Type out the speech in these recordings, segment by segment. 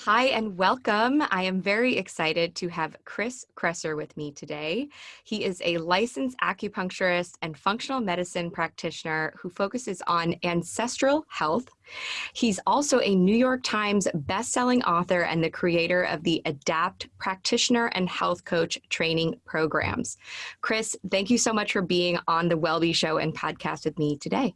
Hi and welcome. I am very excited to have Chris Kresser with me today. He is a licensed acupuncturist and functional medicine practitioner who focuses on ancestral health. He's also a New York Times bestselling author and the creator of the ADAPT practitioner and health coach training programs. Chris, thank you so much for being on the Wellbe Show and podcast with me today.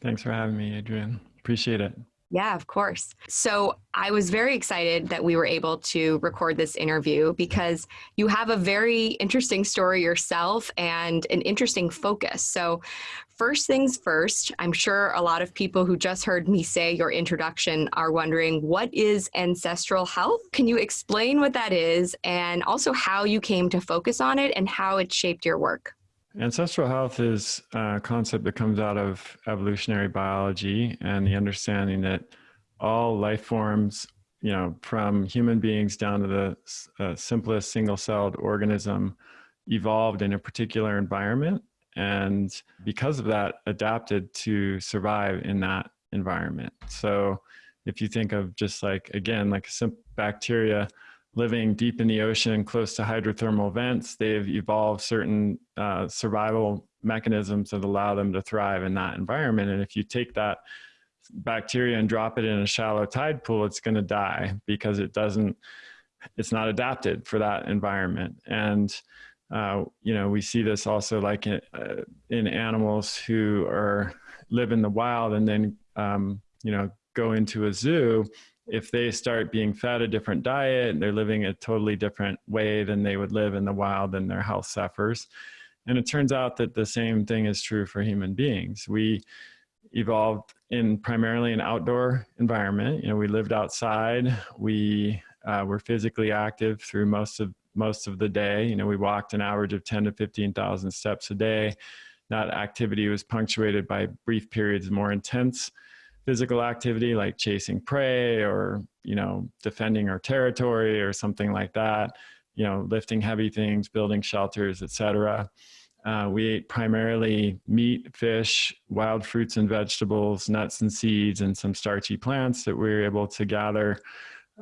Thanks for having me, Adrian. Appreciate it. Yeah, of course. So I was very excited that we were able to record this interview because you have a very interesting story yourself and an interesting focus. So, first things first, I'm sure a lot of people who just heard me say your introduction are wondering what is ancestral health? Can you explain what that is and also how you came to focus on it and how it shaped your work? Ancestral health is a concept that comes out of evolutionary biology and the understanding that all life forms, you know, from human beings down to the uh, simplest single celled organism, evolved in a particular environment. And because of that, adapted to survive in that environment. So if you think of just like, again, like a simple bacteria, living deep in the ocean close to hydrothermal vents, they've evolved certain uh, survival mechanisms that allow them to thrive in that environment. And if you take that bacteria and drop it in a shallow tide pool, it's going to die because it doesn't, it's not adapted for that environment. And, uh, you know, we see this also like in, uh, in animals who are live in the wild and then, um, you know, go into a zoo if they start being fed a different diet and they're living a totally different way than they would live in the wild, then their health suffers. And it turns out that the same thing is true for human beings. We evolved in primarily an outdoor environment. You know, we lived outside. We uh, were physically active through most of most of the day. You know, we walked an average of 10 to 15,000 steps a day. That activity was punctuated by brief periods more intense physical activity like chasing prey or you know defending our territory or something like that you know lifting heavy things building shelters etc uh, we ate primarily meat fish wild fruits and vegetables nuts and seeds and some starchy plants that we were able to gather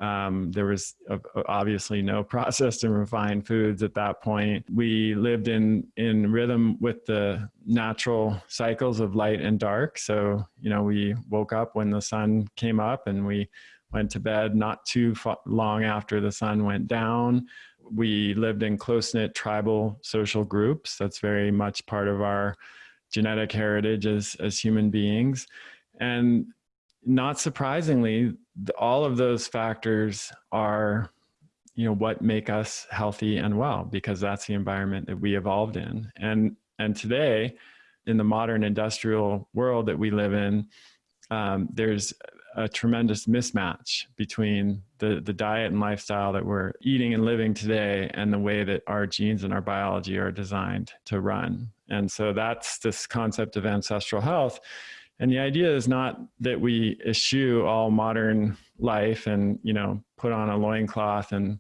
um, there was uh, obviously no processed and refined foods at that point. We lived in in rhythm with the natural cycles of light and dark. So you know, we woke up when the sun came up, and we went to bed not too long after the sun went down. We lived in close knit tribal social groups. That's very much part of our genetic heritage as as human beings, and not surprisingly, all of those factors are you know what make us healthy and well because that's the environment that we evolved in and and today in the modern industrial world that we live in um, there's a tremendous mismatch between the, the diet and lifestyle that we're eating and living today and the way that our genes and our biology are designed to run. And so that's this concept of ancestral health. And the idea is not that we eschew all modern life and, you know, put on a loincloth and,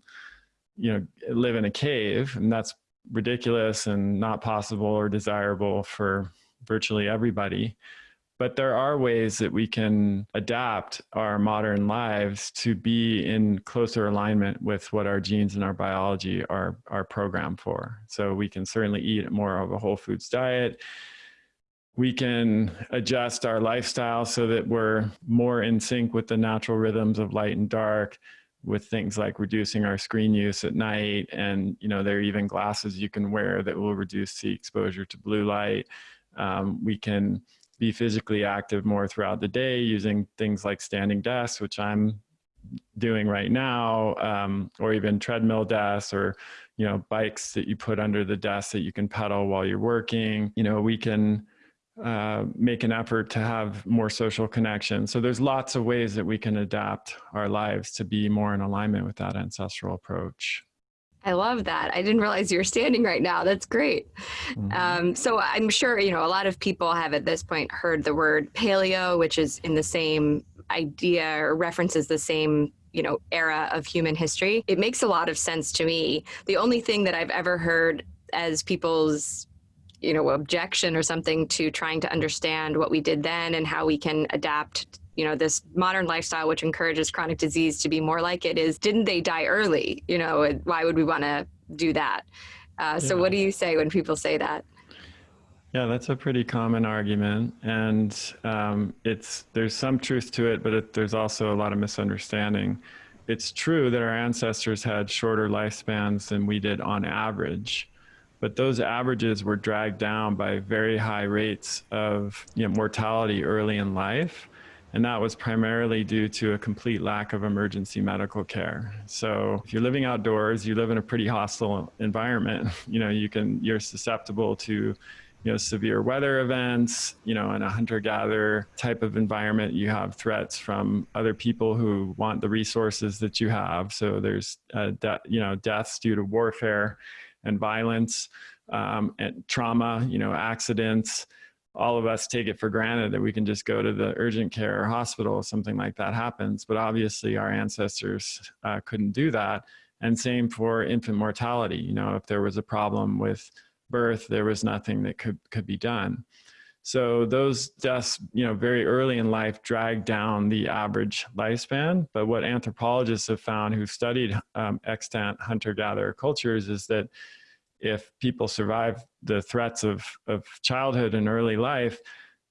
you know, live in a cave. And that's ridiculous and not possible or desirable for virtually everybody. But there are ways that we can adapt our modern lives to be in closer alignment with what our genes and our biology are, are programmed for. So we can certainly eat more of a whole foods diet we can adjust our lifestyle so that we're more in sync with the natural rhythms of light and dark with things like reducing our screen use at night. And you know there are even glasses you can wear that will reduce the exposure to blue light. Um, we can be physically active more throughout the day using things like standing desks which i'm doing right now um, or even treadmill desks or you know bikes that you put under the desk that you can pedal while you're working. You know we can uh, make an effort to have more social connection. So there's lots of ways that we can adapt our lives to be more in alignment with that ancestral approach. I love that. I didn't realize you were standing right now. That's great. Mm-hmm. Um, so I'm sure, you know, a lot of people have at this point heard the word paleo, which is in the same idea or references the same you know era of human history it makes a lot of sense to me the only thing that i've ever heard as people's you know objection or something to trying to understand what we did then and how we can adapt you know this modern lifestyle which encourages chronic disease to be more like it is didn't they die early? You know why would we want to do that? Uh, so yeah. what do you say when people say that? Yeah, that's a pretty common argument, and um, it's there's some truth to it, but it, there's also a lot of misunderstanding. It's true that our ancestors had shorter lifespans than we did on average, but those averages were dragged down by very high rates of you know, mortality early in life. And that was primarily due to a complete lack of emergency medical care. So if you're living outdoors, you live in a pretty hostile environment, you know, you can, you're susceptible to you know, severe weather events, you know, in a hunter-gatherer type of environment, you have threats from other people who want the resources that you have. So there's, uh, you know, deaths due to warfare and violence um, and trauma, you know, accidents. All of us take it for granted that we can just go to the urgent care or hospital if something like that happens. But obviously our ancestors uh, couldn't do that. And same for infant mortality. You know, if there was a problem with birth, there was nothing that could, could be done. So those deaths, you know, very early in life drag down the average lifespan. But what anthropologists have found who've studied um, extant hunter-gatherer cultures is that if people survive the threats of, of childhood and early life,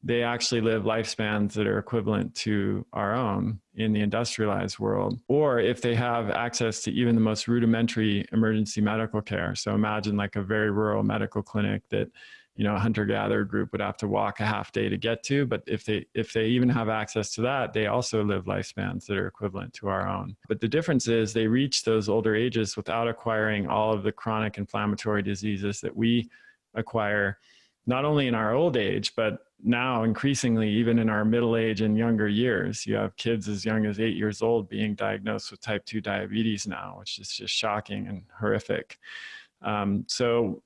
they actually live lifespans that are equivalent to our own in the industrialized world. Or if they have access to even the most rudimentary emergency medical care. So imagine like a very rural medical clinic that you know, a hunter-gatherer group would have to walk a half day to get to. But if they if they even have access to that, they also live lifespans that are equivalent to our own. But the difference is they reach those older ages without acquiring all of the chronic inflammatory diseases that we acquire not only in our old age, but now increasingly even in our middle age and younger years. You have kids as young as eight years old being diagnosed with type 2 diabetes now, which is just shocking and horrific. Um, so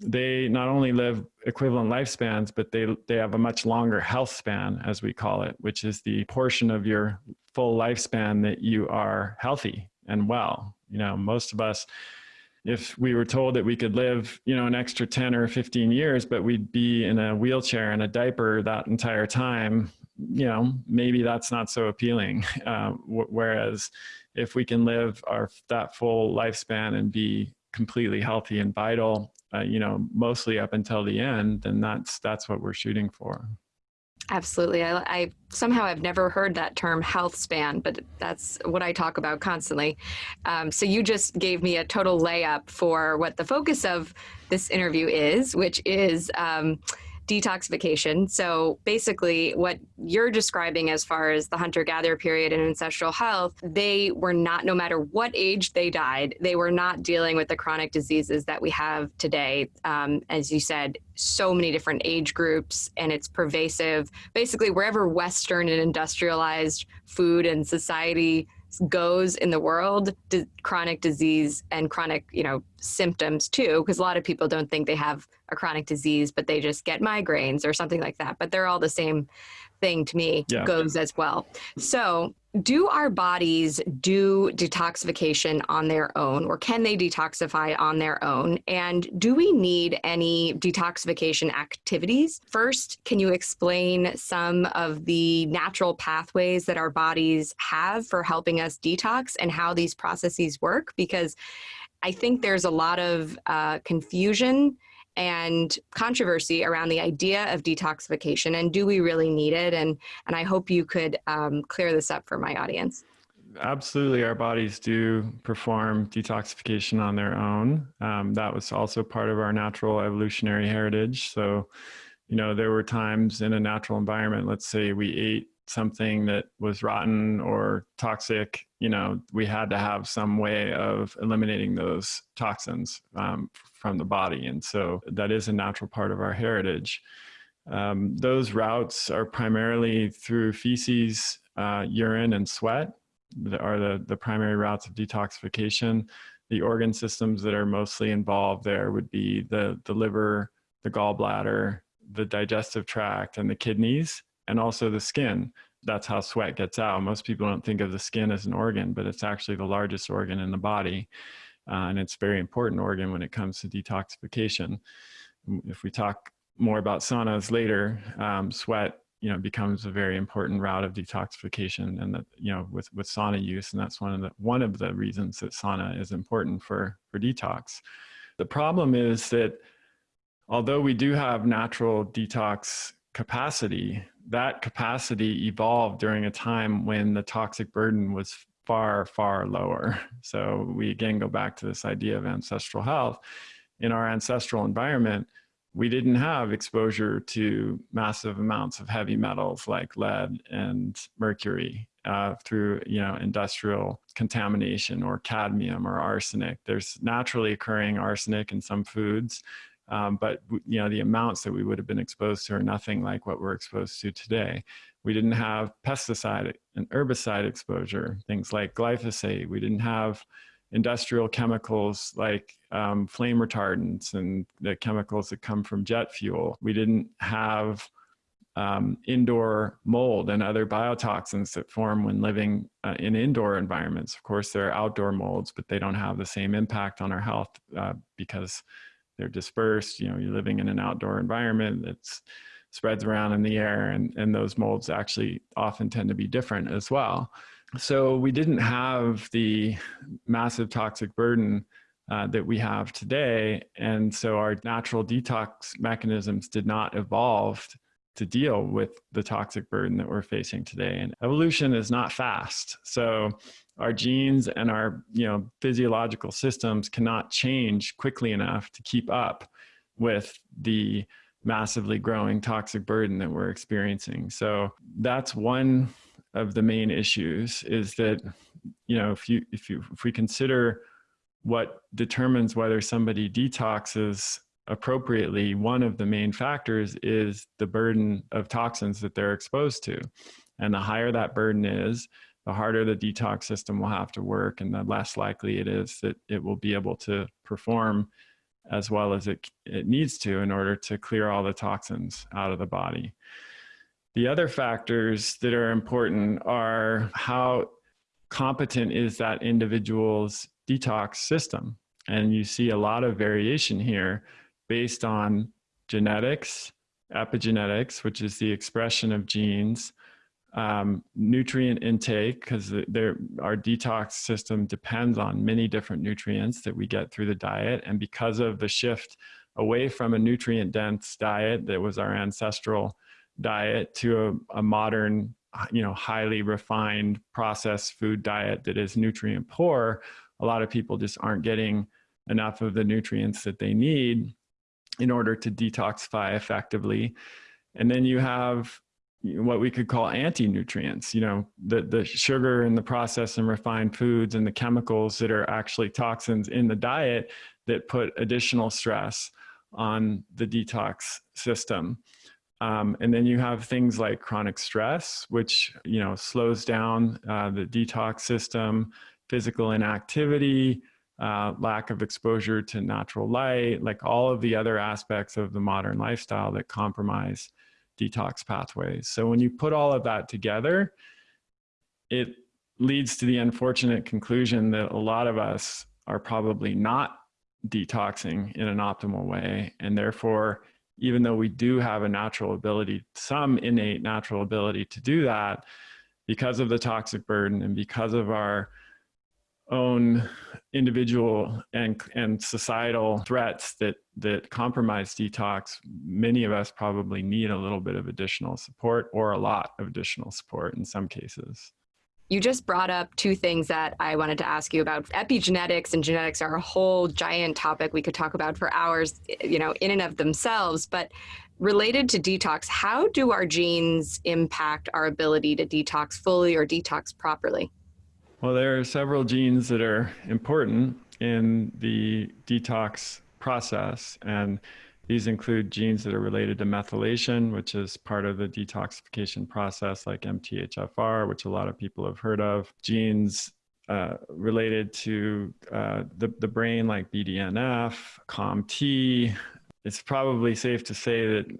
they not only live equivalent lifespans, but they, they have a much longer health span, as we call it, which is the portion of your full lifespan that you are healthy and well. You know, most of us, if we were told that we could live, you know, an extra 10 or 15 years, but we'd be in a wheelchair and a diaper that entire time, you know, maybe that's not so appealing. Uh, whereas if we can live our that full lifespan and be completely healthy and vital uh, you know, mostly up until the end, then that's that's what we're shooting for. Absolutely. I, I somehow I've never heard that term health span, but that's what I talk about constantly. Um, so you just gave me a total layup for what the focus of this interview is, which is um, detoxification. So basically what you're describing as far as the hunter-gatherer period and ancestral health, they were not, no matter what age they died, they were not dealing with the chronic diseases that we have today. Um, as you said, so many different age groups and it's pervasive. Basically wherever Western and industrialized food and society goes in the world, chronic disease and chronic, you know, symptoms too, because a lot of people don't think they have a chronic disease, but they just get migraines or something like that. But they're all the same thing to me yeah. goes as well. So do our bodies do detoxification on their own or can they detoxify on their own? And do we need any detoxification activities? First, can you explain some of the natural pathways that our bodies have for helping us detox and how these processes work? Because I think there's a lot of uh, confusion and controversy around the idea of detoxification and do we really need it? And, and I hope you could um, clear this up for my audience. Absolutely, our bodies do perform detoxification on their own. Um, that was also part of our natural evolutionary heritage. So, you know, there were times in a natural environment, let's say we ate something that was rotten or toxic, you know, we had to have some way of eliminating those toxins um, from the body. And so that is a natural part of our heritage. Um, those routes are primarily through feces, uh, urine, and sweat that are the, the primary routes of detoxification. The organ systems that are mostly involved there would be the, the liver, the gallbladder, the digestive tract, and the kidneys and also the skin. That's how sweat gets out. Most people don't think of the skin as an organ, but it's actually the largest organ in the body. Uh, and it's a very important organ when it comes to detoxification. If we talk more about saunas later, um, sweat you know becomes a very important route of detoxification and that you know with with sauna use and that's one of the one of the reasons that sauna is important for for detox the problem is that although we do have natural detox capacity. That capacity evolved during a time when the toxic burden was far far lower. So we again go back to this idea of ancestral health. In our ancestral environment we didn't have exposure to massive amounts of heavy metals like lead and mercury uh, through you know industrial contamination or cadmium or arsenic. There's naturally occurring arsenic in some foods, um, but you know the amounts that we would have been exposed to are nothing like what we're exposed to today. We didn't have pesticide and herbicide exposure, things like glyphosate. We didn't have industrial chemicals like um, flame retardants and the chemicals that come from jet fuel. We didn't have um, indoor mold and other biotoxins that form when living uh, in indoor environments. Of course, there are outdoor molds, but they don't have the same impact on our health uh, because they're dispersed. You know, you're living in an outdoor environment that's spreads around in the air and, and those molds actually often tend to be different as well so we didn't have the massive toxic burden uh, that we have today. And so our natural detox mechanisms did not evolve to deal with the toxic burden that we're facing today. And evolution is not fast. So our genes and our you know, physiological systems cannot change quickly enough to keep up with the massively growing toxic burden that we're experiencing. So that's one of the main issues is that you know if you if you if we consider what determines whether somebody detoxes appropriately one of the main factors is the burden of toxins that they're exposed to and the higher that burden is the harder the detox system will have to work and the less likely it is that it will be able to perform as well as it, it needs to in order to clear all the toxins out of the body. The other factors that are important are how competent is that individual's detox system. And you see a lot of variation here based on genetics, epigenetics, which is the expression of genes, um, nutrient intake, because our detox system depends on many different nutrients that we get through the diet. And because of the shift away from a nutrient dense diet that was our ancestral diet to a, a modern, you know, highly refined processed food diet that is nutrient poor, a lot of people just aren't getting enough of the nutrients that they need in order to detoxify effectively. And then you have what we could call anti-nutrients, you know, the, the sugar and the processed and refined foods and the chemicals that are actually toxins in the diet that put additional stress on the detox system. Um, and then you have things like chronic stress, which you know slows down uh, the detox system, physical inactivity, uh, lack of exposure to natural light, like all of the other aspects of the modern lifestyle that compromise detox pathways. So when you put all of that together, it leads to the unfortunate conclusion that a lot of us are probably not detoxing in an optimal way and therefore even though we do have a natural ability, some innate natural ability to do that, because of the toxic burden and because of our own individual and, and societal threats that, that compromise detox, many of us probably need a little bit of additional support or a lot of additional support in some cases. You just brought up two things that I wanted to ask you about. Epigenetics and genetics are a whole giant topic we could talk about for hours, you know, in and of themselves. But related to detox, how do our genes impact our ability to detox fully or detox properly? Well, there are several genes that are important in the detox process. And these include genes that are related to methylation, which is part of the detoxification process, like MTHFR, which a lot of people have heard of. Genes uh, related to uh, the, the brain, like BDNF, COMT. It's probably safe to say that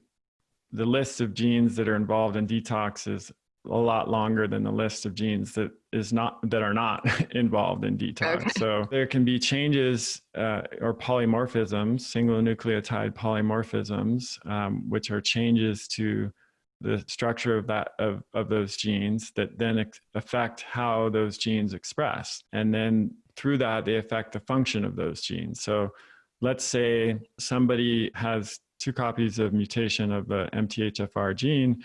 the list of genes that are involved in detox is a lot longer than the list of genes that is not that are not involved in detox. Okay. So there can be changes uh, or polymorphisms, single nucleotide polymorphisms, um, which are changes to the structure of that of, of those genes that then affect how those genes express and then through that they affect the function of those genes so let's say somebody has two copies of mutation of the mthfr gene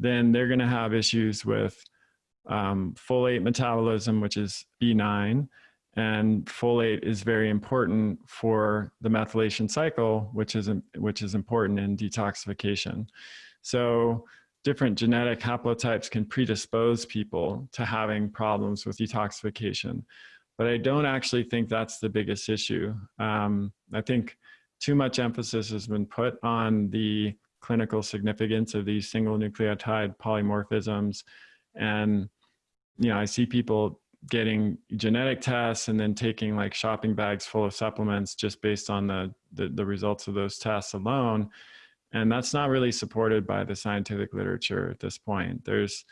then they're going to have issues with um, folate metabolism which is b9 and folate is very important for the methylation cycle which is which is important in detoxification so different genetic haplotypes can predispose people to having problems with detoxification. But I don't actually think that's the biggest issue. Um, I think too much emphasis has been put on the clinical significance of these single nucleotide polymorphisms. And, you know, I see people getting genetic tests and then taking like shopping bags full of supplements just based on the, the, the results of those tests alone and that's not really supported by the scientific literature at this point. There's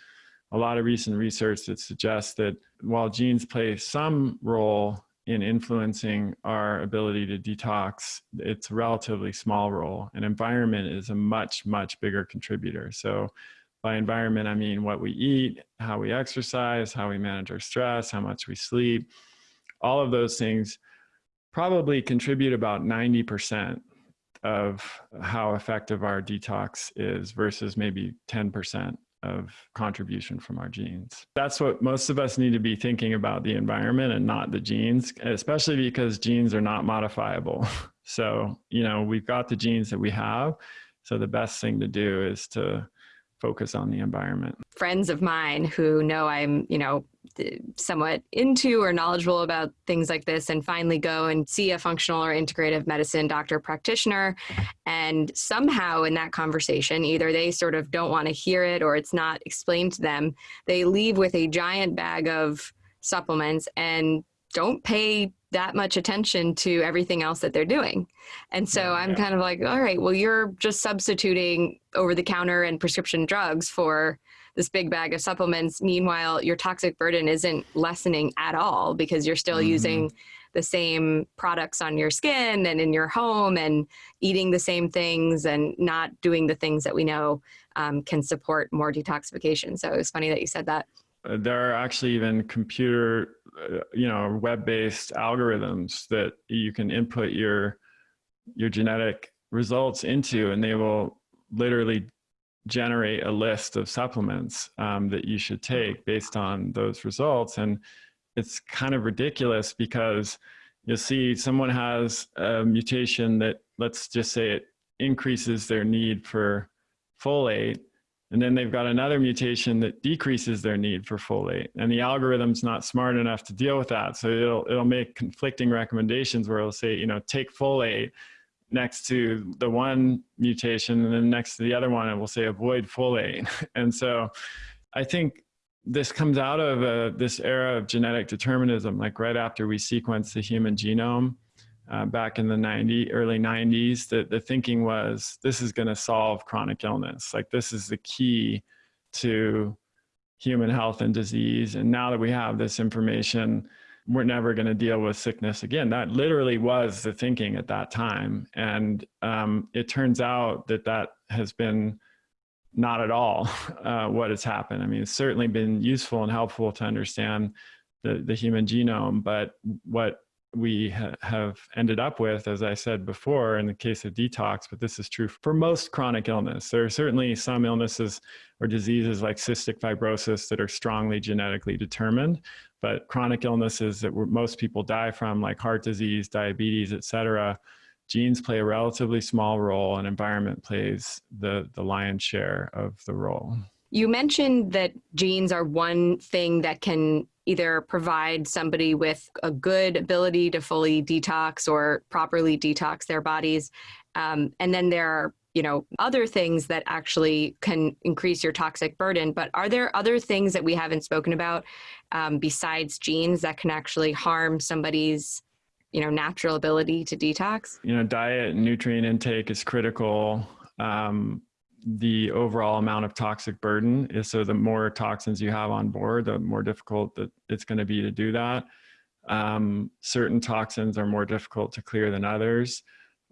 a lot of recent research that suggests that while genes play some role in influencing our ability to detox, it's a relatively small role. And environment is a much, much bigger contributor. So by environment, I mean what we eat, how we exercise, how we manage our stress, how much we sleep. All of those things probably contribute about 90% of how effective our detox is versus maybe 10% of contribution from our genes. That's what most of us need to be thinking about the environment and not the genes, especially because genes are not modifiable. So, you know, we've got the genes that we have. So the best thing to do is to focus on the environment. Friends of mine who know I'm, you know, uh, somewhat into or knowledgeable about things like this and finally go and see a functional or integrative medicine doctor practitioner and somehow in that conversation either they sort of don't want to hear it or it's not explained to them they leave with a giant bag of supplements and don't pay that much attention to everything else that they're doing. And so I'm kind of like, all right, well, you're just substituting over the counter and prescription drugs for this big bag of supplements. Meanwhile, your toxic burden isn't lessening at all because you're still mm-hmm. using the same products on your skin and in your home and eating the same things and not doing the things that we know um, can support more detoxification. So it was funny that you said that. Uh, there are actually even computer you know web-based algorithms that you can input your your genetic results into and they will literally generate a list of supplements um, that you should take based on those results. And it's kind of ridiculous because you'll see someone has a mutation that let's just say it increases their need for folate and then they've got another mutation that decreases their need for folate. And the algorithm's not smart enough to deal with that. So it'll, it'll make conflicting recommendations where it'll say, you know, take folate next to the one mutation and then next to the other one, it will say avoid folate. And so I think this comes out of uh, this era of genetic determinism, like right after we sequenced the human genome uh, back in the 90 early 90s that the thinking was this is going to solve chronic illness. Like this is the key to human health and disease. And now that we have this information we're never going to deal with sickness again. That literally was the thinking at that time. And um, it turns out that that has been not at all uh, what has happened. I mean it's certainly been useful and helpful to understand the, the human genome but what we ha have ended up with, as I said before, in the case of detox, but this is true for most chronic illness. There are certainly some illnesses or diseases like cystic fibrosis that are strongly genetically determined, but chronic illnesses that most people die from, like heart disease, diabetes, et cetera, genes play a relatively small role and environment plays the, the lion's share of the role. You mentioned that genes are one thing that can either provide somebody with a good ability to fully detox or properly detox their bodies. Um, and then there are you know other things that actually can increase your toxic burden but are there other things that we haven't spoken about um, besides genes that can actually harm somebody's you know natural ability to detox you know diet and nutrient intake is critical um, the overall amount of toxic burden is so the more toxins you have on board, the more difficult that it's going to be to do that. Um, certain toxins are more difficult to clear than others.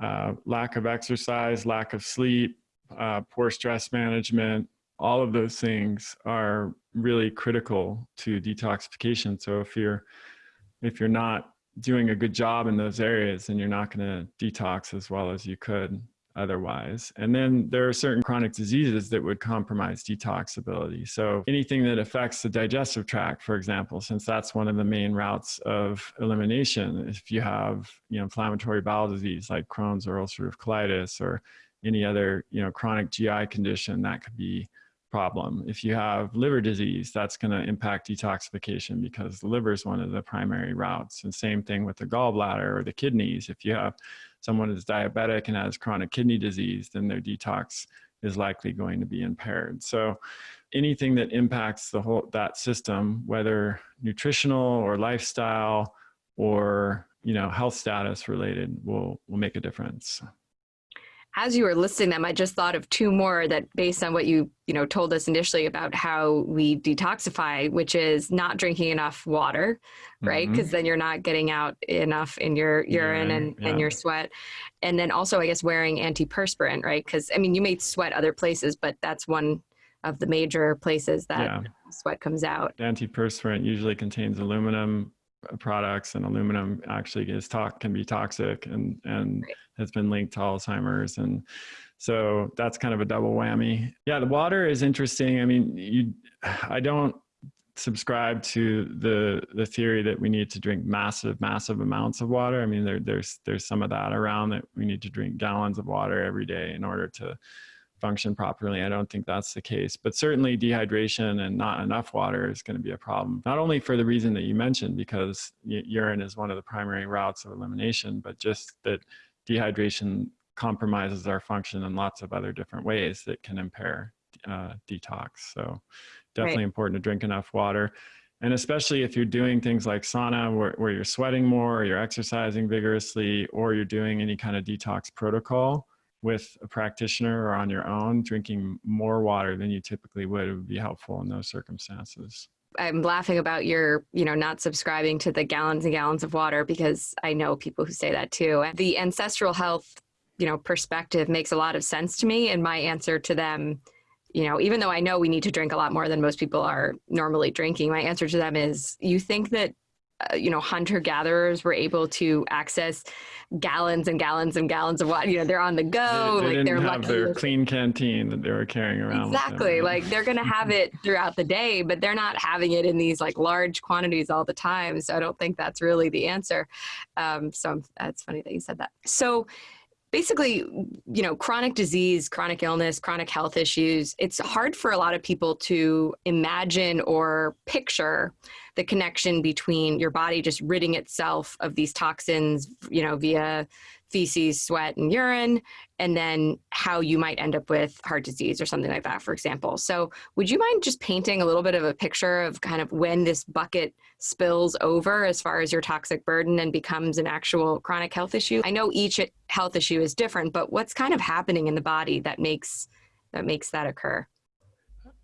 Uh, lack of exercise, lack of sleep, uh, poor stress management, all of those things are really critical to detoxification. So if you're if you're not doing a good job in those areas, then you're not going to detox as well as you could otherwise. And then there are certain chronic diseases that would compromise detox ability. So anything that affects the digestive tract, for example, since that's one of the main routes of elimination, if you have you know, inflammatory bowel disease like Crohn's or ulcerative colitis or any other you know, chronic GI condition, that could be a problem. If you have liver disease, that's going to impact detoxification because the liver is one of the primary routes. And same thing with the gallbladder or the kidneys. If you have someone is diabetic and has chronic kidney disease, then their detox is likely going to be impaired. So anything that impacts the whole that system, whether nutritional or lifestyle or you know health status related, will will make a difference as you were listing them, I just thought of two more that based on what you, you know, told us initially about how we detoxify, which is not drinking enough water, right? Because mm -hmm. then you're not getting out enough in your urine yeah, and, yeah. and your sweat. And then also, I guess, wearing antiperspirant, right? Because, I mean, you may sweat other places, but that's one of the major places that yeah. sweat comes out. Antiperspirant usually contains aluminum products and aluminum actually is talk can be toxic and and right. has been linked to Alzheimer's and so that's kind of a double whammy. Yeah, the water is interesting. I mean, you I don't subscribe to the the theory that we need to drink massive massive amounts of water. I mean, there there's there's some of that around that we need to drink gallons of water every day in order to function properly. I don't think that's the case, but certainly dehydration and not enough water is going to be a problem. Not only for the reason that you mentioned, because urine is one of the primary routes of elimination, but just that dehydration compromises our function in lots of other different ways that can impair uh, detox. So definitely right. important to drink enough water. And especially if you're doing things like sauna where, where you're sweating more, or you're exercising vigorously, or you're doing any kind of detox protocol, with a practitioner or on your own, drinking more water than you typically would would be helpful in those circumstances. I'm laughing about your, you know, not subscribing to the gallons and gallons of water because I know people who say that too. The ancestral health, you know, perspective makes a lot of sense to me. And my answer to them, you know, even though I know we need to drink a lot more than most people are normally drinking, my answer to them is you think that uh, you know, hunter gatherers were able to access gallons and gallons and gallons of water. You know, they're on the go. They, they like they're have their clean canteen that they were carrying around. Exactly. Like they're going to have it throughout the day, but they're not having it in these like large quantities all the time. So I don't think that's really the answer. Um, so that's funny that you said that. So basically, you know, chronic disease, chronic illness, chronic health issues, it's hard for a lot of people to imagine or picture the connection between your body just ridding itself of these toxins, you know, via feces, sweat, and urine, and then how you might end up with heart disease or something like that, for example. So would you mind just painting a little bit of a picture of kind of when this bucket spills over as far as your toxic burden and becomes an actual chronic health issue? I know each health issue is different, but what's kind of happening in the body that makes that makes that occur?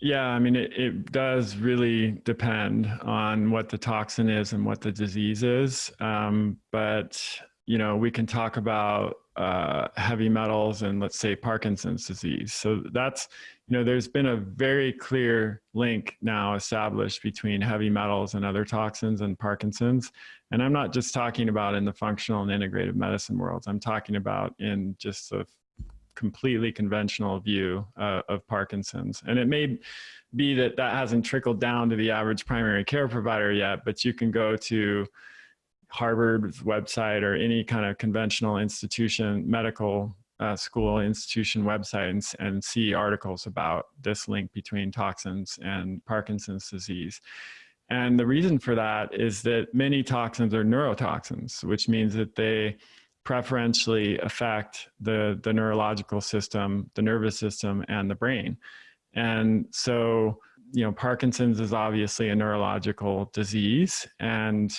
Yeah, I mean, it, it does really depend on what the toxin is and what the disease is. Um, but, you know, we can talk about uh, heavy metals and let's say Parkinson's disease. So that's, you know, there's been a very clear link now established between heavy metals and other toxins and Parkinson's. And I'm not just talking about in the functional and integrative medicine worlds. I'm talking about in just the completely conventional view uh, of Parkinson's. And it may be that that hasn't trickled down to the average primary care provider yet, but you can go to Harvard's website or any kind of conventional institution, medical uh, school institution website and, and see articles about this link between toxins and Parkinson's disease. And the reason for that is that many toxins are neurotoxins, which means that they preferentially affect the, the neurological system, the nervous system, and the brain. And so, you know, Parkinson's is obviously a neurological disease, and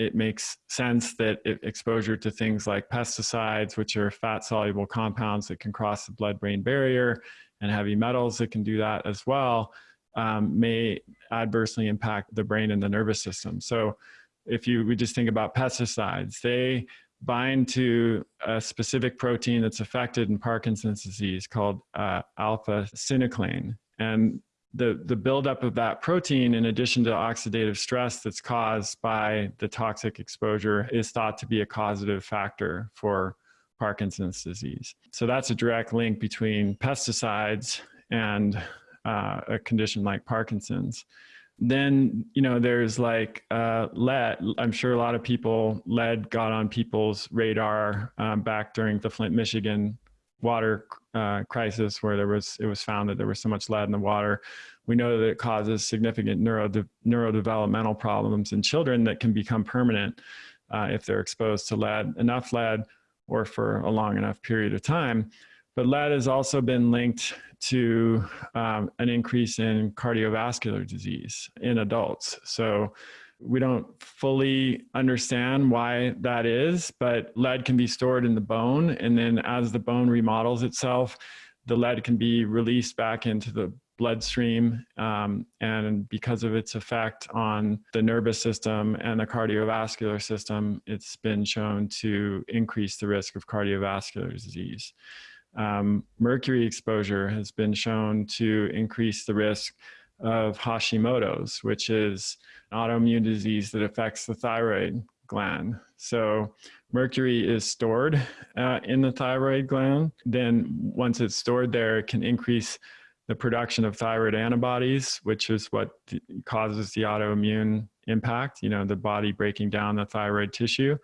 it makes sense that exposure to things like pesticides, which are fat soluble compounds that can cross the blood brain barrier, and heavy metals that can do that as well, um, may adversely impact the brain and the nervous system. So, if you we just think about pesticides, they bind to a specific protein that's affected in Parkinson's disease called uh, alpha synuclein. And the, the buildup of that protein, in addition to oxidative stress that's caused by the toxic exposure, is thought to be a causative factor for Parkinson's disease. So that's a direct link between pesticides and uh, a condition like Parkinson's. Then, you know, there's like uh, lead. I'm sure a lot of people, lead got on people's radar um, back during the Flint, Michigan water uh, crisis where there was, it was found that there was so much lead in the water. We know that it causes significant neuro neurodevelopmental problems in children that can become permanent uh, if they're exposed to lead. Enough lead or for a long enough period of time. But lead has also been linked to um, an increase in cardiovascular disease in adults. So we don't fully understand why that is, but lead can be stored in the bone. And then as the bone remodels itself, the lead can be released back into the bloodstream. Um, and because of its effect on the nervous system and the cardiovascular system, it's been shown to increase the risk of cardiovascular disease. Um, mercury exposure has been shown to increase the risk of Hashimoto's, which is an autoimmune disease that affects the thyroid gland. So mercury is stored uh, in the thyroid gland. Then once it's stored there, it can increase the production of thyroid antibodies, which is what causes the autoimmune impact, you know, the body breaking down the thyroid tissue.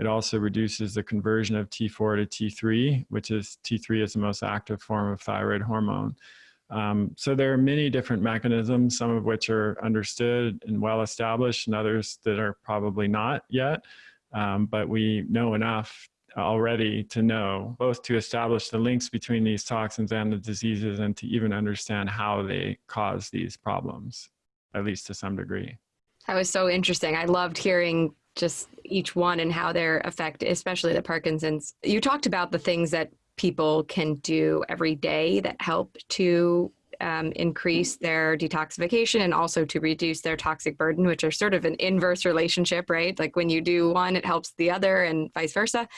It also reduces the conversion of T4 to T3, which is T3 is the most active form of thyroid hormone. Um, so there are many different mechanisms, some of which are understood and well established and others that are probably not yet. Um, but we know enough already to know, both to establish the links between these toxins and the diseases and to even understand how they cause these problems, at least to some degree. That was so interesting. I loved hearing just each one and how they're affected, especially the Parkinson's. You talked about the things that people can do every day that help to um, increase their detoxification and also to reduce their toxic burden, which are sort of an inverse relationship, right? Like when you do one, it helps the other and vice versa.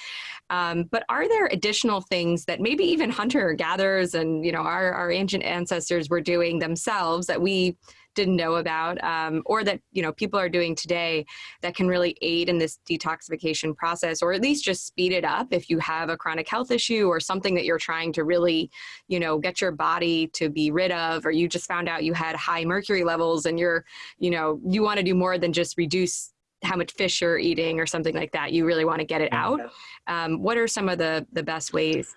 Um, but are there additional things that maybe even hunter gatherers and, you know, our, our ancient ancestors were doing themselves that we didn't know about um, or that you know people are doing today that can really aid in this detoxification process or at least just speed it up if you have a chronic health issue or something that you're trying to really you know get your body to be rid of or you just found out you had high mercury levels and you're you know you want to do more than just reduce how much fish you're eating or something like that. You really want to get it out. Um, what are some of the the best ways?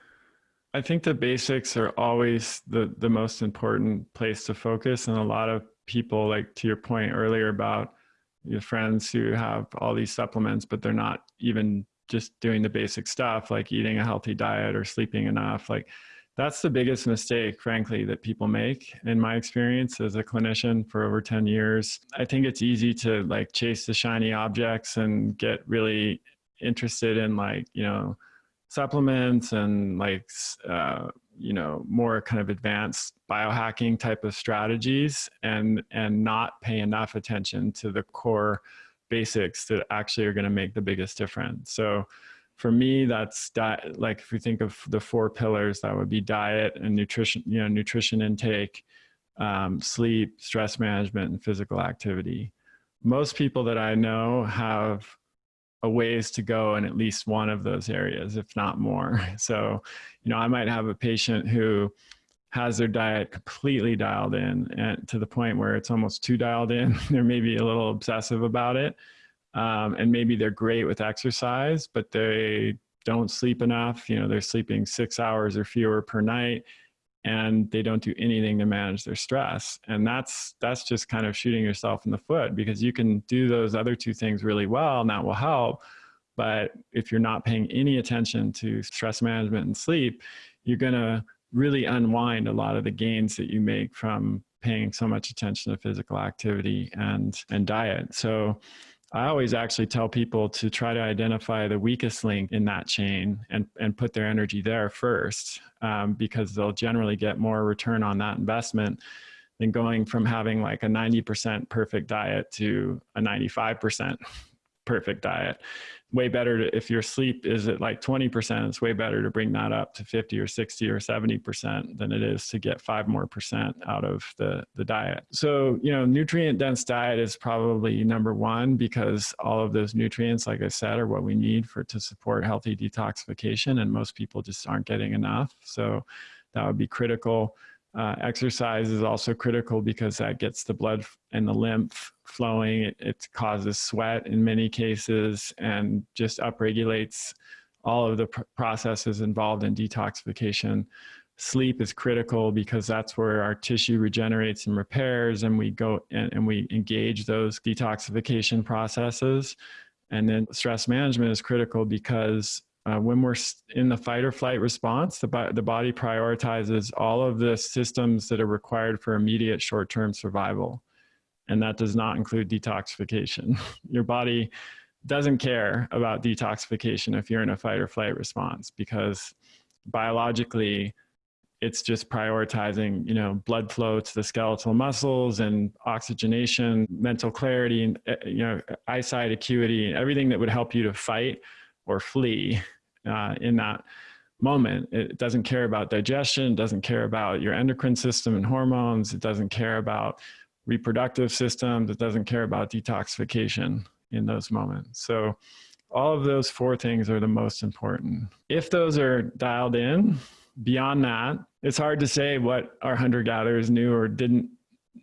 I think the basics are always the, the most important place to focus. And a lot of people like to your point earlier about your friends who have all these supplements but they're not even just doing the basic stuff like eating a healthy diet or sleeping enough like that's the biggest mistake frankly that people make in my experience as a clinician for over 10 years. I think it's easy to like chase the shiny objects and get really interested in like you know supplements and like uh, you know more kind of advanced biohacking type of strategies and and not pay enough attention to the core basics that actually are going to make the biggest difference. So for me that's like if we think of the four pillars that would be diet and nutrition you know nutrition intake um, sleep stress management and physical activity. Most people that i know have a ways to go in at least one of those areas, if not more. So, you know, I might have a patient who has their diet completely dialed in and to the point where it's almost too dialed in. they're maybe a little obsessive about it. Um, and maybe they're great with exercise, but they don't sleep enough. You know, they're sleeping six hours or fewer per night and they don't do anything to manage their stress. And that's that's just kind of shooting yourself in the foot because you can do those other two things really well and that will help. But if you're not paying any attention to stress management and sleep you're going to really unwind a lot of the gains that you make from paying so much attention to physical activity and and diet. So I always actually tell people to try to identify the weakest link in that chain and, and put their energy there first um, because they'll generally get more return on that investment than going from having like a 90% perfect diet to a 95% perfect diet. Way better to, if your sleep is at like 20%, it's way better to bring that up to 50 or 60 or 70% than it is to get five more percent out of the, the diet. So, you know, nutrient dense diet is probably number one because all of those nutrients, like I said, are what we need for to support healthy detoxification. And most people just aren't getting enough. So that would be critical. Uh, exercise is also critical because that gets the blood and the lymph flowing. It, it causes sweat in many cases and just upregulates all of the pr processes involved in detoxification. Sleep is critical because that's where our tissue regenerates and repairs and we go and, and we engage those detoxification processes. And then stress management is critical because uh, when we're in the fight or flight response, the, the body prioritizes all of the systems that are required for immediate short-term survival. And that does not include detoxification. Your body doesn't care about detoxification if you're in a fight or flight response because biologically, it's just prioritizing, you know, blood flow to the skeletal muscles and oxygenation, mental clarity, and, eh, you know, eyesight acuity, and everything that would help you to fight or flee uh, in that moment. It doesn't care about digestion, doesn't care about your endocrine system and hormones. It doesn't care about reproductive systems. It doesn't care about detoxification in those moments. So all of those four things are the most important. If those are dialed in, beyond that, it's hard to say what our hunter-gatherers knew or didn't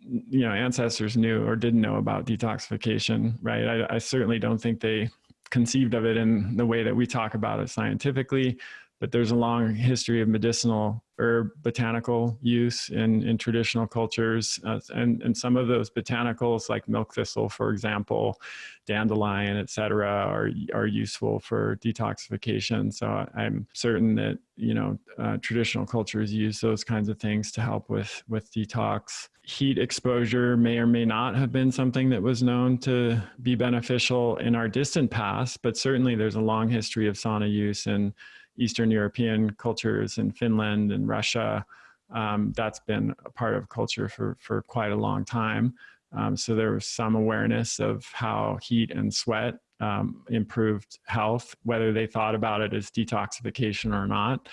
you know ancestors knew or didn't know about detoxification right I, I certainly don't think they conceived of it in the way that we talk about it scientifically, but there's a long history of medicinal herb botanical use in, in traditional cultures. Uh, and, and some of those botanicals like milk thistle, for example, dandelion, et cetera, are, are useful for detoxification. So I'm certain that, you know, uh, traditional cultures use those kinds of things to help with, with detox. Heat exposure may or may not have been something that was known to be beneficial in our distant past, but certainly there's a long history of sauna use in Eastern European cultures in Finland and Russia. Um, that's been a part of culture for, for quite a long time. Um, so there was some awareness of how heat and sweat um, improved health, whether they thought about it as detoxification or not.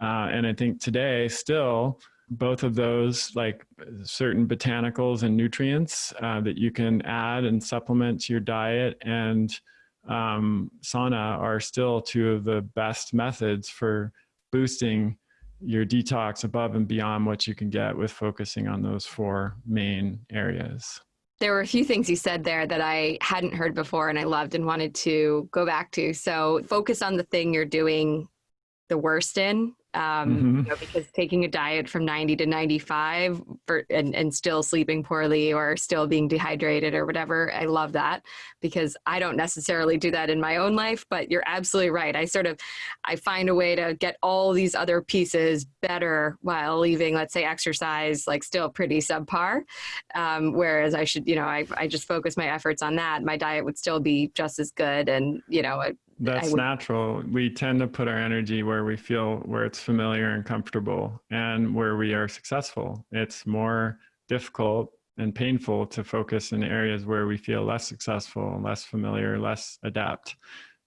Uh, and I think today still, both of those like certain botanicals and nutrients uh, that you can add and supplement to your diet and um, sauna are still two of the best methods for boosting your detox above and beyond what you can get with focusing on those four main areas. There were a few things you said there that I hadn't heard before and I loved and wanted to go back to. So focus on the thing you're doing the worst in um, mm-hmm. you know, because taking a diet from 90 to 95 for, and, and still sleeping poorly or still being dehydrated or whatever, I love that because I don't necessarily do that in my own life, but you're absolutely right. I sort of, I find a way to get all these other pieces better while leaving, let's say exercise, like still pretty subpar. Um, whereas I should, you know, I, I just focus my efforts on that. My diet would still be just as good. And, you know, that's natural. We tend to put our energy where we feel where it's familiar and comfortable and where we are successful. It's more difficult and painful to focus in areas where we feel less successful, less familiar, less adept.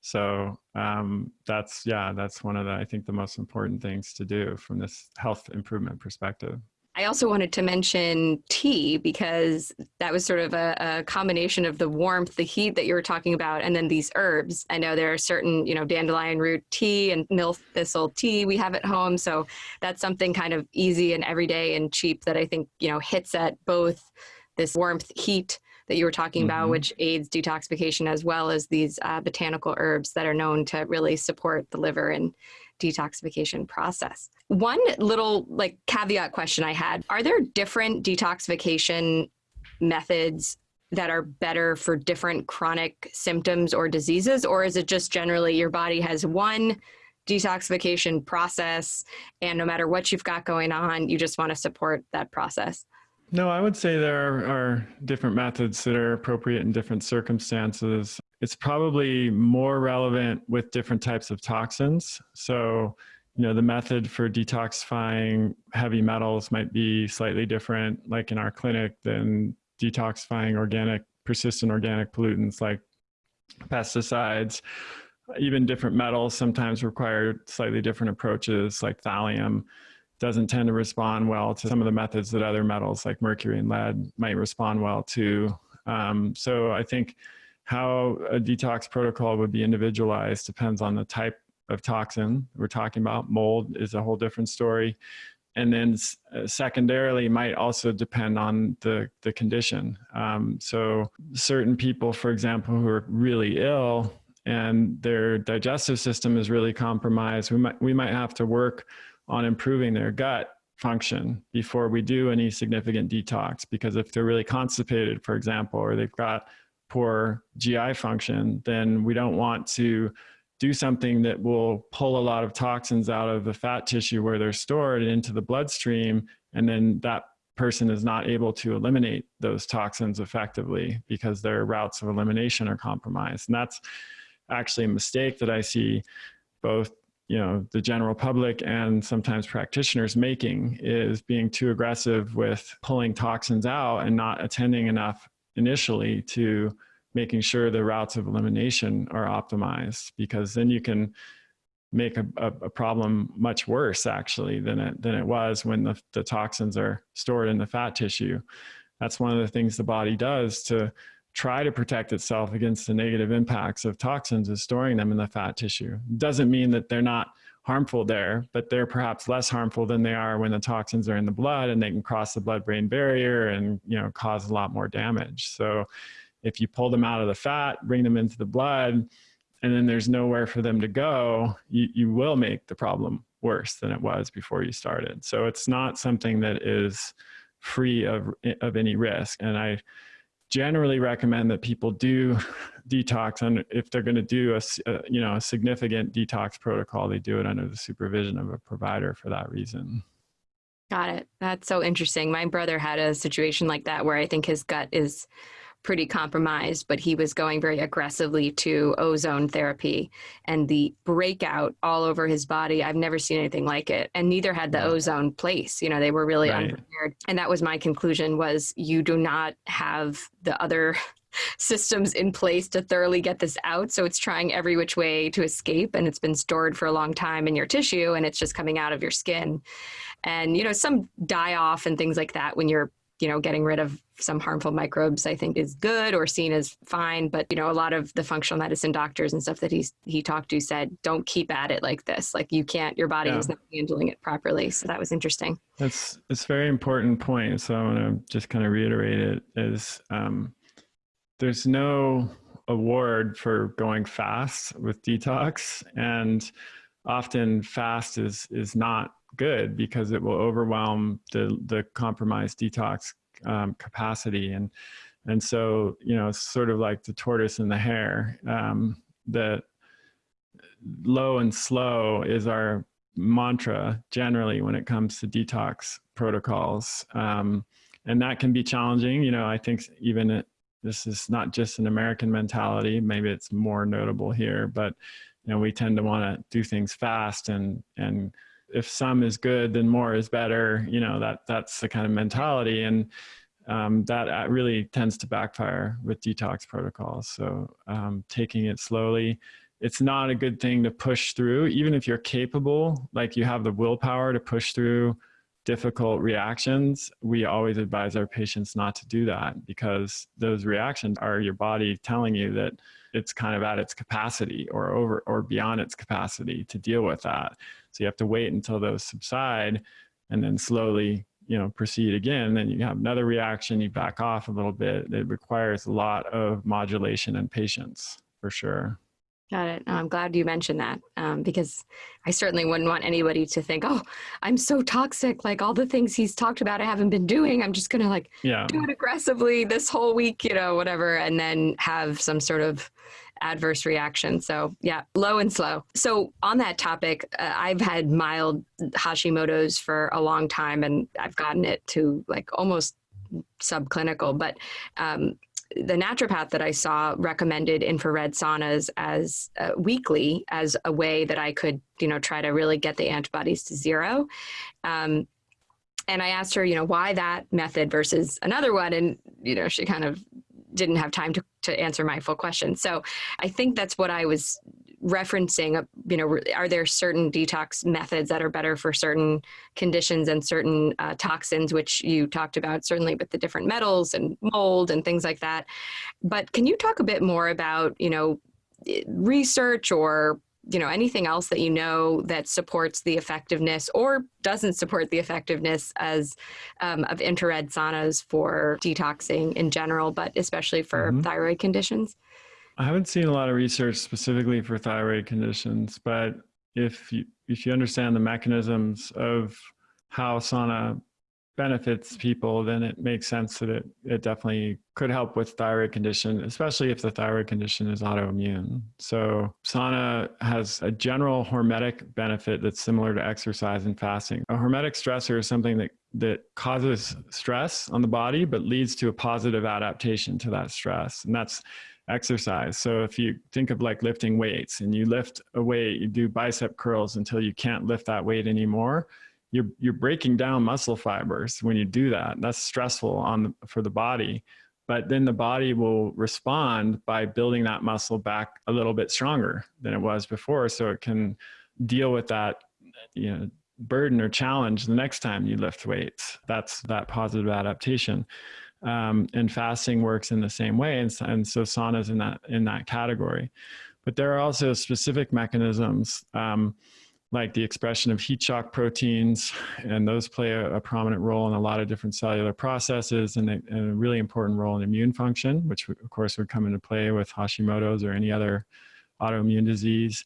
So um, that's, yeah, that's one of the, I think the most important things to do from this health improvement perspective. I also wanted to mention tea because that was sort of a, a, combination of the warmth, the heat that you were talking about, and then these herbs. I know there are certain, you know, dandelion root tea and milk thistle tea we have at home. So that's something kind of easy and everyday and cheap that I think, you know, hits at both this warmth, heat that you were talking mm -hmm. about, mm-hmm. which aids detoxification, as well as these uh, botanical herbs that are known to really support the liver and detoxification process. One little like caveat question I had, are there different detoxification methods that are better for different chronic symptoms or diseases? Or is it just generally your body has one detoxification process and no matter what you've got going on, you just want to support that process? No, I would say there are different methods that are appropriate in different circumstances. It's probably more relevant with different types of toxins. So, you know, the method for detoxifying heavy metals might be slightly different, like in our clinic, than detoxifying organic, persistent organic pollutants like pesticides, even different metals sometimes require slightly different approaches like thallium doesn't tend to respond well to some of the methods that other metals like mercury and lead might respond well to. Um, so I think how a detox protocol would be individualized depends on the type of toxin we're talking about. Mold is a whole different story. And then uh, secondarily might also depend on the, the condition. Um, so certain people, for example, who are really ill and their digestive system is really compromised, we might, we might have to work on improving their gut function before we do any significant detox. Because if they're really constipated, for example, or they've got poor GI function, then we don't want to do something that will pull a lot of toxins out of the fat tissue where they're stored into the bloodstream. And then that person is not able to eliminate those toxins effectively because their routes of elimination are compromised. And that's actually a mistake that I see both you know the general public and sometimes practitioners making is being too aggressive with pulling toxins out and not attending enough initially to making sure the routes of elimination are optimized because then you can make a, a, a, problem much worse actually than it than it was when the, the toxins are stored in the fat tissue. That's one of the things the body does to try to protect itself against the negative impacts of toxins is storing them in the fat tissue. Doesn't mean that they're not harmful there, but they're perhaps less harmful than they are when the toxins are in the blood and they can cross the blood-brain barrier and you know cause a lot more damage. So if you pull them out of the fat, bring them into the blood, and then there's nowhere for them to go, you, you will make the problem worse than it was before you started. So it's not something that is free of, of any risk. And I generally recommend that people do detox and if they're going to do a, a, you know a significant detox protocol they do it under the supervision of a provider for that reason. Got it. That's so interesting. My brother had a situation like that where i think his gut is pretty compromised, but he was going very aggressively to ozone therapy and the breakout all over his body. I've never seen anything like it. And neither had the ozone place. You know, they were really right. unprepared. And that was my conclusion was you do not have the other systems in place to thoroughly get this out. So it's trying every which way to escape and it's been stored for a long time in your tissue and it's just coming out of your skin. And, you know, some die off and things like that when you're you know, getting rid of some harmful microbes, I think is good or seen as fine. But, you know, a lot of the functional medicine doctors and stuff that he's, he talked to said, don't keep at it like this. Like you can't, your body yeah. is not handling it properly. So that was interesting. That's, it's very important point. So I want to just kind of reiterate it is, um, there's no award for going fast with detox and often fast is, is not good because it will overwhelm the, the compromised detox um, capacity. And, and so, you know, sort of like the tortoise and the hare. Um, the low and slow is our mantra generally when it comes to detox protocols. Um, and that can be challenging. You know, I think even it, this is not just an American mentality. Maybe it's more notable here, but you know, we tend to want to do things fast and and if some is good, then more is better. You know, that that's the kind of mentality. And um, that uh, really tends to backfire with detox protocols. So um, taking it slowly, it's not a good thing to push through, even if you're capable, like you have the willpower to push through difficult reactions, we always advise our patients not to do that because those reactions are your body telling you that it's kind of at its capacity or over or beyond its capacity to deal with that. So you have to wait until those subside and then slowly, you know, proceed again. Then you have another reaction, you back off a little bit. It requires a lot of modulation and patience for sure. Got it. I'm glad you mentioned that um, because I certainly wouldn't want anybody to think, oh, I'm so toxic. Like all the things he's talked about, I haven't been doing. I'm just going to like yeah. do it aggressively this whole week, you know, whatever, and then have some sort of adverse reaction. So yeah, low and slow. So on that topic, uh, I've had mild Hashimoto's for a long time and I've gotten it to like almost subclinical, but um, the naturopath that I saw recommended infrared saunas as uh, weekly as a way that I could, you know, try to really get the antibodies to zero. Um, and I asked her, you know, why that method versus another one, and you know, she kind of didn't have time to to answer my full question. So I think that's what I was referencing. Uh, you know, are there certain detox methods that are better for certain conditions and certain uh, toxins, which you talked about certainly with the different metals and mold and things like that. But can you talk a bit more about, you know, research or you know anything else that you know that supports the effectiveness or doesn't support the effectiveness as um, of infrared saunas for detoxing in general but especially for mm-hmm. thyroid conditions i haven't seen a lot of research specifically for thyroid conditions but if you if you understand the mechanisms of how sauna benefits people, then it makes sense that it, it definitely could help with thyroid condition, especially if the thyroid condition is autoimmune. So sauna has a general hormetic benefit that's similar to exercise and fasting. A hormetic stressor is something that, that causes stress on the body, but leads to a positive adaptation to that stress. And that's exercise. So if you think of like lifting weights and you lift a weight, you do bicep curls until you can't lift that weight anymore you're you're breaking down muscle fibers when you do that. That's stressful on the, for the body. But then the body will respond by building that muscle back a little bit stronger than it was before, so it can deal with that you know burden or challenge the next time you lift weights. That's that positive adaptation. Um, and fasting works in the same way, and, and so saunas in that in that category. But there are also specific mechanisms. Um, like the expression of heat shock proteins, and those play a, a prominent role in a lot of different cellular processes and a, and a, really important role in immune function, which of course would come into play with Hashimoto's or any other autoimmune disease.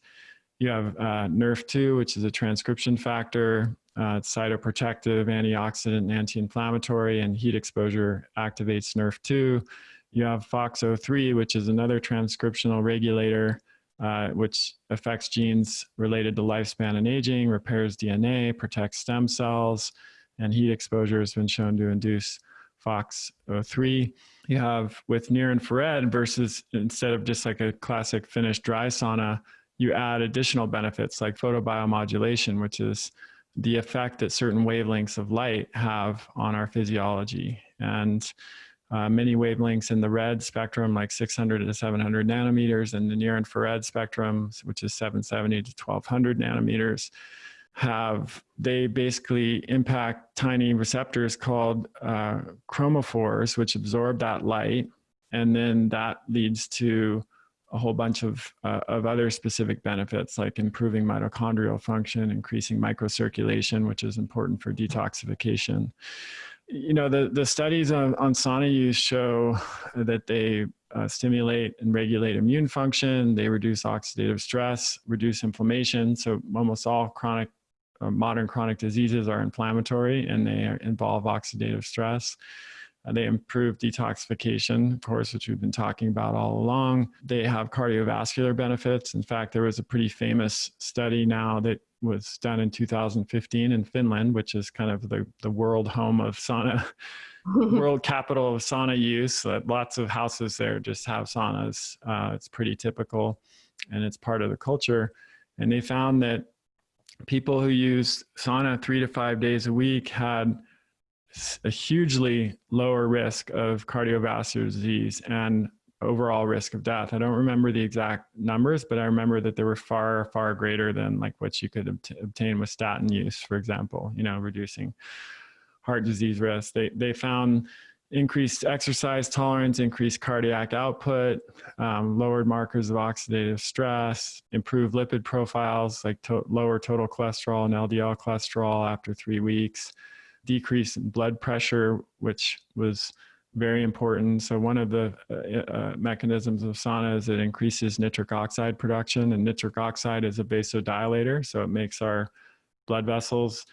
You have uh, NRF2, which is a transcription factor. Uh, it's cytoprotective, antioxidant, and anti-inflammatory, and heat exposure activates NRF2. You have FOXO3, which is another transcriptional regulator uh, which affects genes related to lifespan and aging, repairs DNA, protects stem cells, and heat exposure has been shown to induce FOXO3. You have with near infrared versus instead of just like a classic Finnish dry sauna, you add additional benefits like photobiomodulation, which is the effect that certain wavelengths of light have on our physiology. And uh, many wavelengths in the red spectrum, like 600 to 700 nanometers, and the near infrared spectrum, which is 770 to 1200 nanometers, have they basically impact tiny receptors called uh, chromophores, which absorb that light, and then that leads to a whole bunch of, uh, of other specific benefits like improving mitochondrial function, increasing microcirculation, which is important for detoxification you know, the, the studies on, on sauna use show that they uh, stimulate and regulate immune function, they reduce oxidative stress, reduce inflammation. So almost all chronic, uh, modern chronic diseases are inflammatory and they involve oxidative stress. Uh, they improve detoxification, of course, which we've been talking about all along. They have cardiovascular benefits. In fact, there was a pretty famous study now that was done in 2015 in Finland, which is kind of the, the world home of sauna, world capital of sauna use. Uh, lots of houses there just have saunas. Uh, it's pretty typical and it's part of the culture. And they found that people who use sauna three to five days a week had a hugely lower risk of cardiovascular disease and overall risk of death. I don't remember the exact numbers, but I remember that they were far, far greater than like what you could obtain with statin use, for example, you know, reducing heart disease risk. They, they found increased exercise tolerance, increased cardiac output, um, lowered markers of oxidative stress, improved lipid profiles like to lower total cholesterol and LDL cholesterol after three weeks, decrease in blood pressure, which was very important. So one of the uh, uh, mechanisms of sauna is it increases nitric oxide production and nitric oxide is a vasodilator. So it makes our blood vessels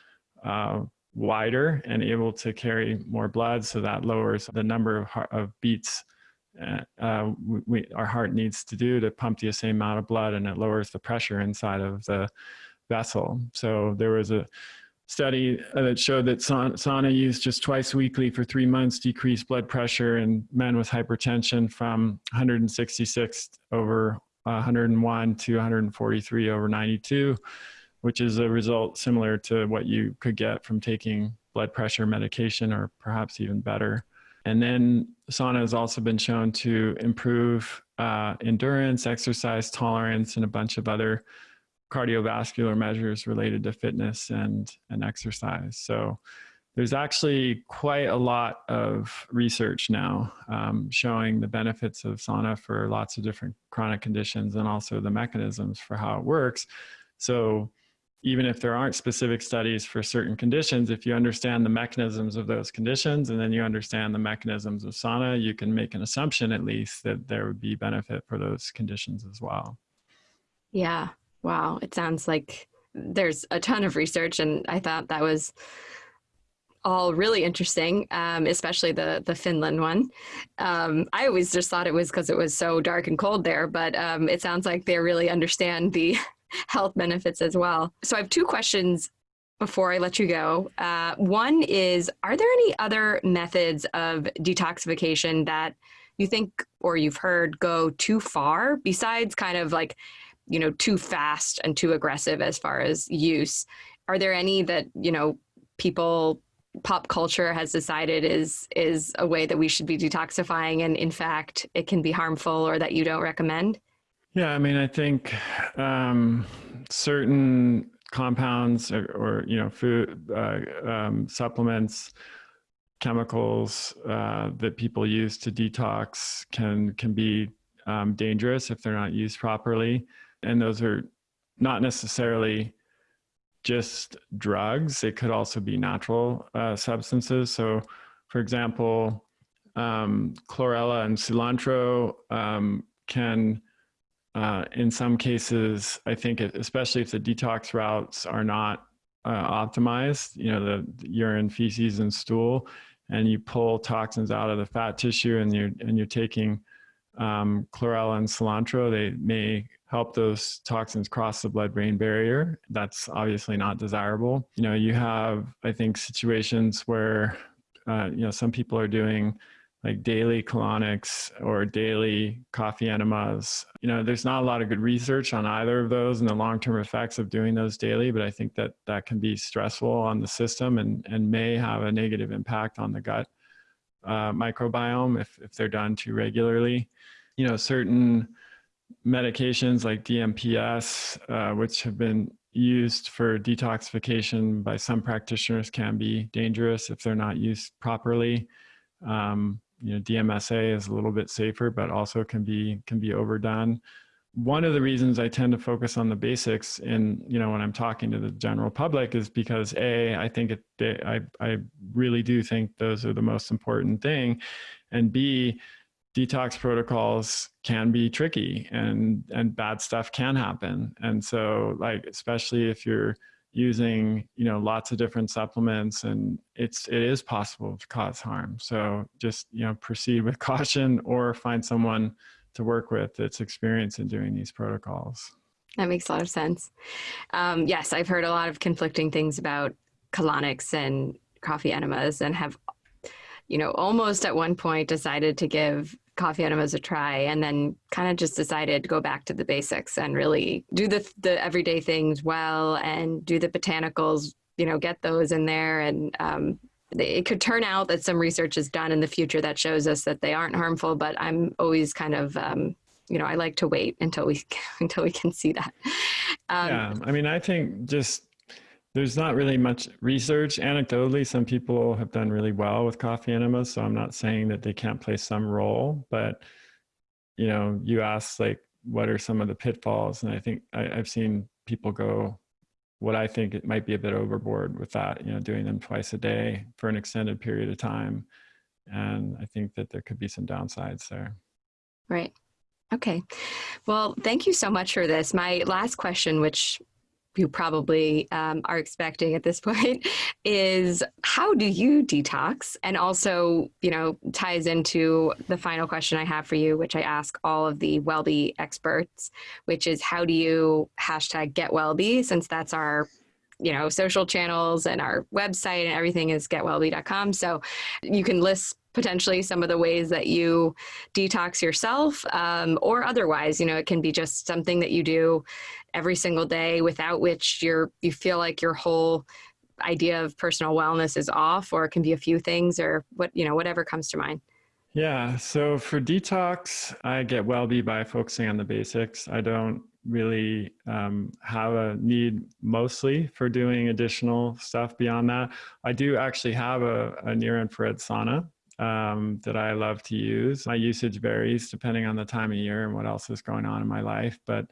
uh, wider and able to carry more blood. So that lowers the number of, of beats uh, uh we, our heart needs to do to pump the same amount of blood and it lowers the pressure inside of the vessel. So there was a study uh, that showed that sauna use just twice weekly for three months decreased blood pressure in men with hypertension from 166 over 101 to 143 over 92, which is a result similar to what you could get from taking blood pressure medication or perhaps even better. And then sauna has also been shown to improve uh, endurance, exercise tolerance, and a bunch of other cardiovascular measures related to fitness and, and exercise. So there's actually quite a lot of research now um, showing the benefits of sauna for lots of different chronic conditions and also the mechanisms for how it works. So even if there aren't specific studies for certain conditions, if you understand the mechanisms of those conditions and then you understand the mechanisms of sauna, you can make an assumption at least that there would be benefit for those conditions as well. Yeah. Wow. It sounds like there's a ton of research and I thought that was all really interesting, um, especially the the Finland one. Um, I always just thought it was because it was so dark and cold there, but um, it sounds like they really understand the health benefits as well. So I have two questions before I let you go. Uh, one is, are there any other methods of detoxification that you think or you've heard go too far besides kind of like, you know, too fast and too aggressive as far as use? Are there any that, you know, people pop culture has decided is is a way that we should be detoxifying and in fact it can be harmful or that you don't recommend? Yeah, I mean, I think um, certain compounds or, or, you know food uh, um, supplements, chemicals uh, that people use to detox can can be um, dangerous if they're not used properly, and those are not necessarily just drugs. It could also be natural uh, substances. So, for example, um, chlorella and cilantro um, can uh, in some cases, I think, it, especially if the detox routes are not uh, optimized, you know, the, the, urine, feces, and stool, and you pull toxins out of the fat tissue, and you're and you're taking um, chlorella and cilantro, they may help those toxins cross the blood-brain barrier. That's obviously not desirable. You know, you have, I think, situations where, uh, you know, some people are doing like daily colonics or daily coffee enemas. You know, there's not a lot of good research on either of those and the long-term effects of doing those daily, but I think that that can be stressful on the system and, and may have a negative impact on the gut uh, microbiome if, if they're done too regularly. You know, certain medications like DMPS, uh, which have been used for detoxification by some practitioners can be dangerous if they're not used properly. Um, you know, DMSA is a little bit safer, but also can be can be overdone. One of the reasons I tend to focus on the basics in, you know, when I'm talking to the general public is because A, I think it, I, I really do think those are the most important thing. And B, detox protocols can be tricky and, and bad stuff can happen. And so like, especially if you're, using you know lots of different supplements and it's it is possible to cause harm. So just you know proceed with caution or find someone to work with that's experienced in doing these protocols. That makes a lot of sense. Um, yes i've heard a lot of conflicting things about colonics and coffee enemas and have you know almost at one point decided to give coffee enemas a try and then kind of just decided to go back to the basics and really do the, the everyday things well and do the botanicals, you know, get those in there. And um, it could turn out that some research is done in the future that shows us that they aren't harmful, but I'm always kind of, um, you know, I like to wait until we, until we can see that. Um, yeah. I mean, I think just there's not really much research. Anecdotally, some people have done really well with coffee enemas, so I'm not saying that they can't play some role, but you know, you ask like, what are some of the pitfalls? And I think I, I've seen people go, what I think it might be a bit overboard with that, you know, doing them twice a day for an extended period of time. And I think that there could be some downsides there. Right. Okay. Well, thank you so much for this. My last question, which you probably um, are expecting at this point is how do you detox? And also you know ties into the final question i have for you which i ask all of the wellbe experts which is how do you hashtag get wellbe since that's our you know social channels and our website and everything is getwellbe.com so you can list potentially some of the ways that you detox yourself um, or otherwise you know it can be just something that you do every single day without which you're you feel like your whole idea of personal wellness is off or it can be a few things or what, you know, whatever comes to mind. Yeah. So for detox, I get well be by focusing on the basics. I don't really um, have a need mostly for doing additional stuff beyond that. I do actually have a, a near infrared sauna um, that I love to use. My usage varies depending on the time of year and what else is going on in my life, but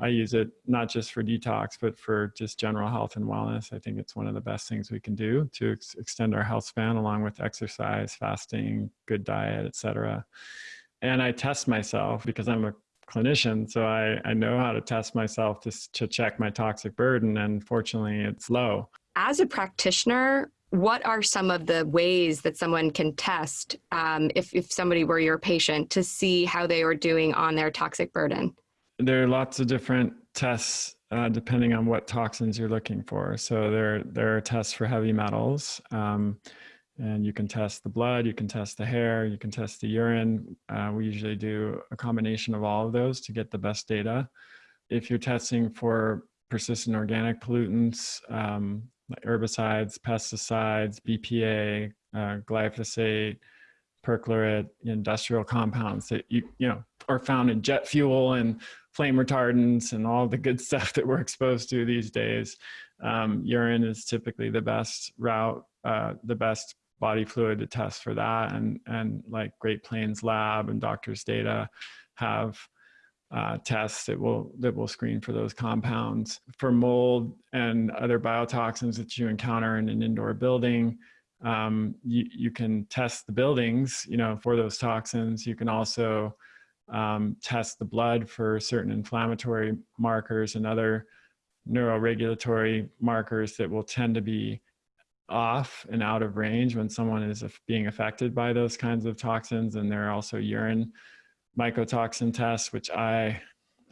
I use it not just for detox, but for just general health and wellness. I think it's one of the best things we can do to ex extend our health span along with exercise, fasting, good diet, etc. And I test myself because I'm a clinician, so I, I know how to test myself to, to check my toxic burden, and fortunately, it's low. As a practitioner, what are some of the ways that someone can test um, if, if somebody were your patient to see how they are doing on their toxic burden? There are lots of different tests uh, depending on what toxins you're looking for. So there, there are tests for heavy metals. Um, and you can test the blood, you can test the hair, you can test the urine. Uh, we usually do a combination of all of those to get the best data. If you're testing for persistent organic pollutants, um, like herbicides, pesticides, BPA, uh, glyphosate, perchlorate, industrial compounds that you, you know, are found in jet fuel and flame retardants and all the good stuff that we're exposed to these days. Um, urine is typically the best route, uh, the best body fluid to test for that. And, and like Great Plains Lab and Doctors Data have uh, tests that will, that will screen for those compounds. For mold and other biotoxins that you encounter in an indoor building, um, you, you can test the buildings, you know, for those toxins. You can also um, test the blood for certain inflammatory markers and other neuroregulatory markers that will tend to be off and out of range when someone is being affected by those kinds of toxins. And there are also urine mycotoxin tests, which I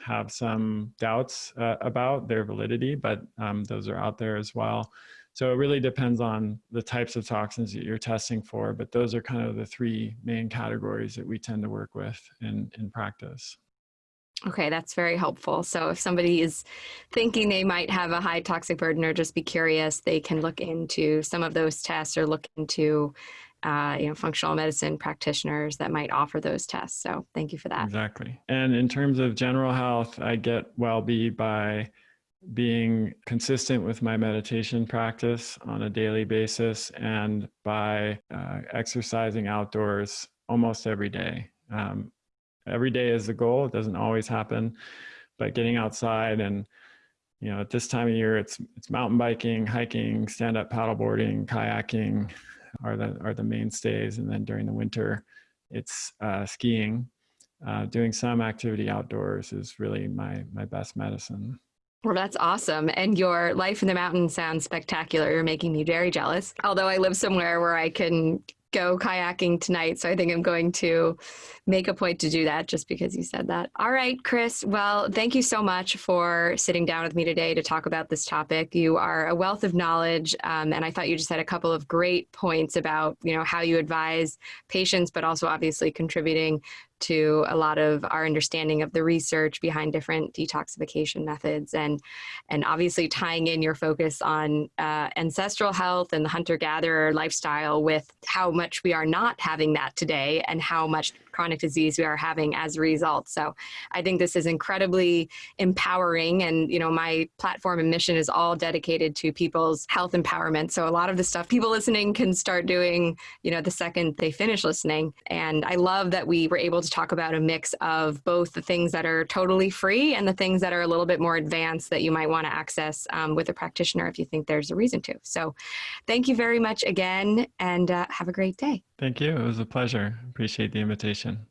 have some doubts uh, about their validity, but um, those are out there as well. So it really depends on the types of toxins that you're testing for, but those are kind of the three main categories that we tend to work with in, in practice. Okay, that's very helpful. So if somebody is thinking they might have a high toxic burden or just be curious, they can look into some of those tests or look into uh, you know, functional medicine practitioners that might offer those tests. So thank you for that. Exactly. And in terms of general health, I get well-be by being consistent with my meditation practice on a daily basis and by uh, exercising outdoors almost every day. Um, every day is the goal. It doesn't always happen, but getting outside and you know, at this time of year, it's it's mountain biking, hiking, stand-up paddleboarding, kayaking are the are the mainstays, and then during the winter, it's uh, skiing. Uh, doing some activity outdoors is really my my best medicine. Well, that's awesome. And your life in the mountains sounds spectacular. You're making me very jealous. Although I live somewhere where I can go kayaking tonight. So I think I'm going to make a point to do that just because you said that. All right, Chris. Well, thank you so much for sitting down with me today to talk about this topic. You are a wealth of knowledge. Um, and I thought you just had a couple of great points about, you know, how you advise patients, but also obviously contributing to a lot of our understanding of the research behind different detoxification methods and and obviously tying in your focus on uh, ancestral health and the hunter-gatherer lifestyle with how much we are not having that today and how much chronic disease we are having as a result. So I think this is incredibly empowering and you know my platform and mission is all dedicated to people's health empowerment. So a lot of the stuff people listening can start doing you know the second they finish listening and I love that we were able to talk about a mix of both the things that are totally free and the things that are a little bit more advanced that you might want to access um, with a practitioner if you think there's a reason to. So thank you very much again and uh, have a great day. Thank you. It was a pleasure. Appreciate the invitation.